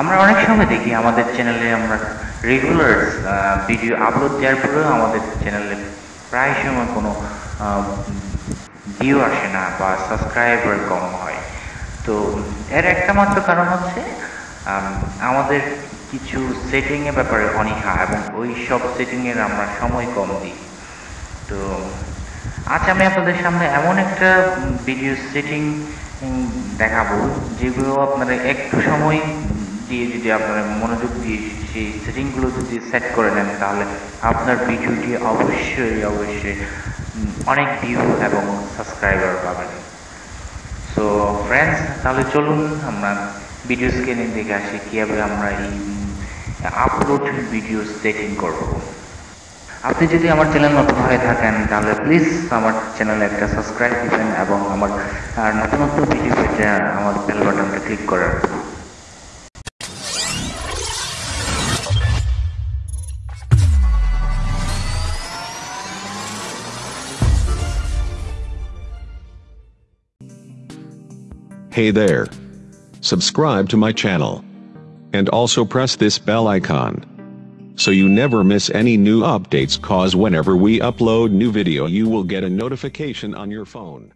আমরা অনেক সময় দেখি আমাদের চ্যানেলে আমরা রেগুলার ভিডিও আপলোড দেওয়ার পরেও আমাদের চ্যানেলে প্রায় সময় কোনো ভিউ আসে না বা সাবস্ক্রাইবার কম হয়। তো এর একটা মাত্র কারণ হচ্ছে আম, আমাদের কিছু সেটিংয়ের ব্যাপারে অনীহা এবং ওই সব সেটিংয়ের আমরা সময় কম দিই। তো আজ আমি আপনাদের সামনে এমন একটা ভিডিও সেটিং দেখাবো যেগুলো আপনারা একটু সময় দিয়ে যদি আপনারা মনোযোগ দিয়ে সেই সেটিংগুলো যদি সেট করে নেন, তাহলে আপনার ভিডিওটি অবশ্যই অবশ্যই অনেক ভিউ এবং সাবস্ক্রাইবার পাবেন। সো ফ্রেন্ডস তাহলে চলুন আমরা ভিডিও স্ক্রিনে দেখে আসি, কীভাবে আমরা এই আপলোড ভিডিও সেটিং করব। আপনি যদি আমার চ্যানেল নতুন হয়ে থাকেন, তাহলে প্লিজ আমার চ্যানেলে একটা সাবস্ক্রাইব দিবেন এবং আমার নতুন নতুন ভিডিও পেতে আমার বেল বাটনটা ক্লিক করে রাখবেন Hey there. Subscribe to my channel. And also press this bell icon. So you never miss any new updates cause whenever we upload new video you will get a notification on your phone.